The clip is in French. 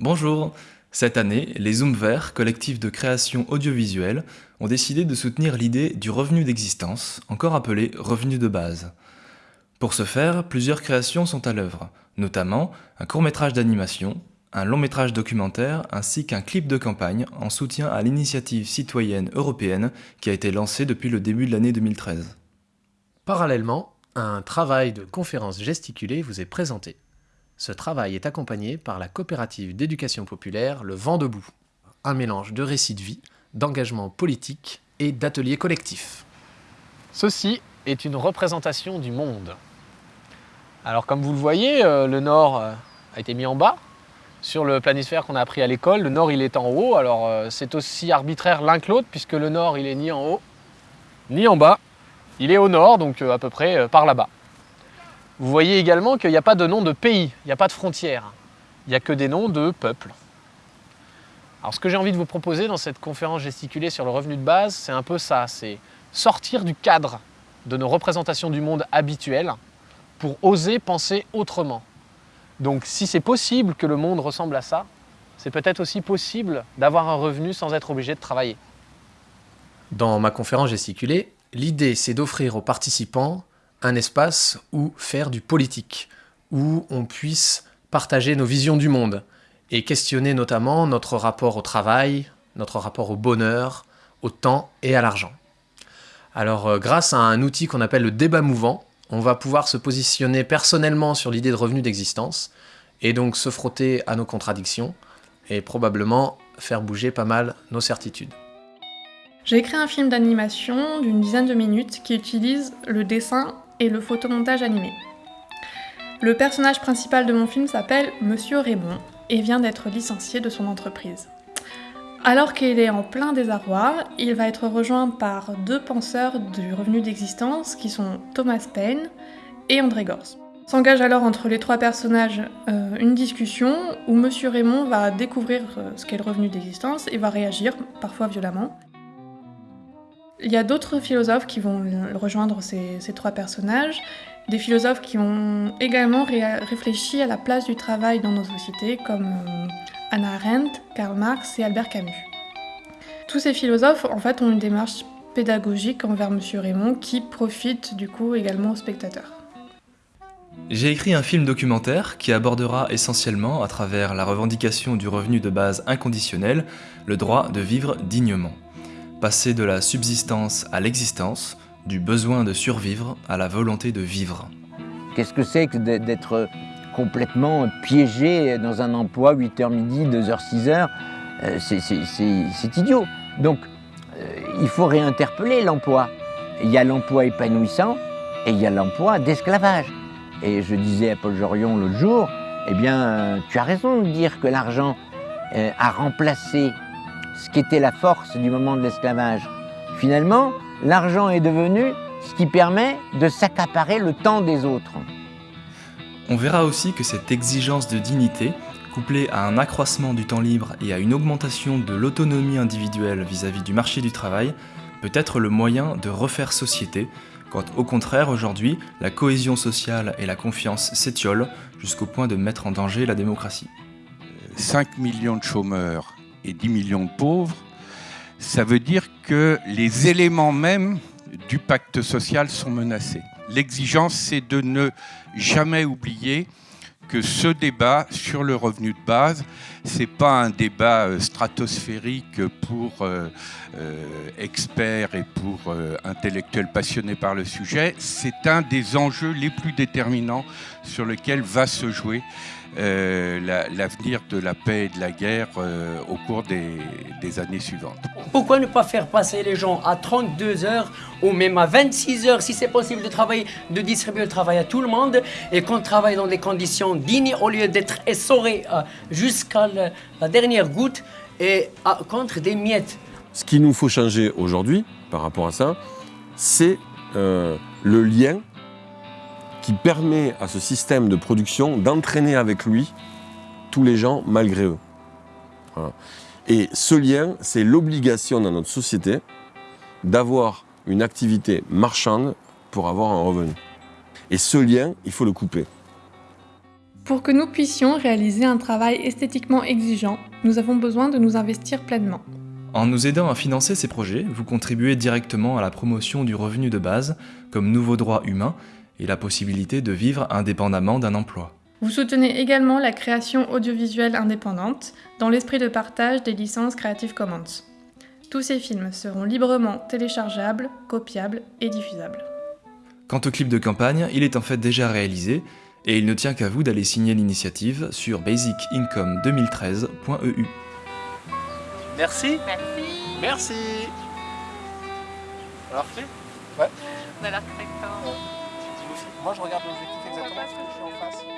Bonjour Cette année, les Zooms Verts, collectif de création audiovisuelle, ont décidé de soutenir l'idée du revenu d'existence, encore appelé revenu de base. Pour ce faire, plusieurs créations sont à l'œuvre, notamment un court-métrage d'animation, un long-métrage documentaire ainsi qu'un clip de campagne en soutien à l'initiative citoyenne européenne qui a été lancée depuis le début de l'année 2013. Parallèlement, un travail de conférence gesticulée vous est présenté. Ce travail est accompagné par la coopérative d'éducation populaire Le Vent debout, un mélange de récits de vie, d'engagement politique et d'ateliers collectifs. Ceci est une représentation du monde. Alors comme vous le voyez, euh, le nord euh, a été mis en bas. Sur le planisphère qu'on a appris à l'école, le nord il est en haut. Alors euh, c'est aussi arbitraire l'un que l'autre puisque le nord il est ni en haut ni en bas. Il est au nord, donc à peu près par là-bas. Vous voyez également qu'il n'y a pas de nom de pays, il n'y a pas de frontières. Il n'y a que des noms de peuples. Alors ce que j'ai envie de vous proposer dans cette conférence gesticulée sur le revenu de base, c'est un peu ça, c'est sortir du cadre de nos représentations du monde habituelles pour oser penser autrement. Donc si c'est possible que le monde ressemble à ça, c'est peut-être aussi possible d'avoir un revenu sans être obligé de travailler. Dans ma conférence gesticulée, l'idée c'est d'offrir aux participants un espace où faire du politique, où on puisse partager nos visions du monde et questionner notamment notre rapport au travail, notre rapport au bonheur, au temps et à l'argent. Alors euh, grâce à un outil qu'on appelle le débat mouvant, on va pouvoir se positionner personnellement sur l'idée de revenu d'existence et donc se frotter à nos contradictions et probablement faire bouger pas mal nos certitudes. J'ai écrit un film d'animation d'une dizaine de minutes qui utilise le dessin et le photomontage animé. Le personnage principal de mon film s'appelle Monsieur Raymond et vient d'être licencié de son entreprise. Alors qu'il est en plein désarroi, il va être rejoint par deux penseurs du revenu d'existence qui sont Thomas Paine et André Gors. S'engage alors entre les trois personnages euh, une discussion où Monsieur Raymond va découvrir euh, ce qu'est le revenu d'existence et va réagir, parfois violemment. Il y a d'autres philosophes qui vont rejoindre ces, trois personnages, des philosophes qui ont également réfléchi à la place du travail dans nos sociétés, comme euh, Anna Arendt, Karl Marx et Albert Camus. Tous ces philosophes, en fait, ont une démarche pédagogique envers M. Raymond qui profite du coup également aux spectateurs. J'ai écrit un film documentaire qui abordera essentiellement, à travers la revendication du revenu de base inconditionnel, le droit de vivre dignement passer de la subsistance à l'existence, du besoin de survivre à la volonté de vivre. Qu'est-ce que c'est que d'être complètement piégé dans un emploi 8h midi, 2h, 6h C'est idiot. Donc, euh, il faut réinterpeller l'emploi. Il y a l'emploi épanouissant et il y a l'emploi d'esclavage. Et je disais à Paul Jorion l'autre jour, eh bien, tu as raison de dire que l'argent euh, a remplacé ce qui était la force du moment de l'esclavage. Finalement, l'argent est devenu ce qui permet de s'accaparer le temps des autres. On verra aussi que cette exigence de dignité, couplée à un accroissement du temps libre et à une augmentation de l'autonomie individuelle vis-à-vis du marché du travail, peut être le moyen de refaire société, quand au contraire aujourd'hui, la cohésion sociale et la confiance s'étiolent jusqu'au point de mettre en danger la démocratie. 5 millions de chômeurs et 10 millions de pauvres, ça veut dire que les éléments mêmes du pacte social sont menacés. L'exigence, c'est de ne jamais oublier que ce débat sur le revenu de base, c'est pas un débat euh, stratosphérique pour euh, euh, experts et pour intellectuels passionnés par le sujet, c'est un des enjeux les plus déterminants sur lesquels va se jouer l'avenir de la paix et de la guerre au cours des, années suivantes. Pourquoi ne pas faire passer les gens à 32 heures ou même à 26 heures si c'est possible de travailler, de distribuer le travail à tout le monde et qu'on travaille dans des conditions dignes au lieu d'être essoré jusqu'à la, dernière goutte et contre des miettes? Ce qu'il nous faut changer aujourd'hui par rapport à ça, c'est euh, le lien qui permet à ce système de production d'entraîner avec lui tous les gens malgré eux. Et ce lien, c'est l'obligation dans notre société d'avoir une activité marchande pour avoir un revenu. Et ce lien, il faut le couper. Pour que nous puissions réaliser un travail esthétiquement exigeant, nous avons besoin de nous investir pleinement. En nous aidant à financer ces projets, vous contribuez directement à la promotion du revenu de base comme nouveau droit humain et la possibilité de vivre indépendamment d'un emploi. Vous soutenez également la création audiovisuelle indépendante dans l'esprit de partage des licences Creative Commons. Tous ces films seront librement téléchargeables, copiables et diffusables. Quant au clip de campagne, il est en fait déjà réalisé et il ne tient qu'à vous d'aller signer l'initiative sur basicincome2013.eu. Merci. Merci. Merci. Alors fait On a l'air très fort. Moi je regarde l'objectif exactement parce que je suis en face.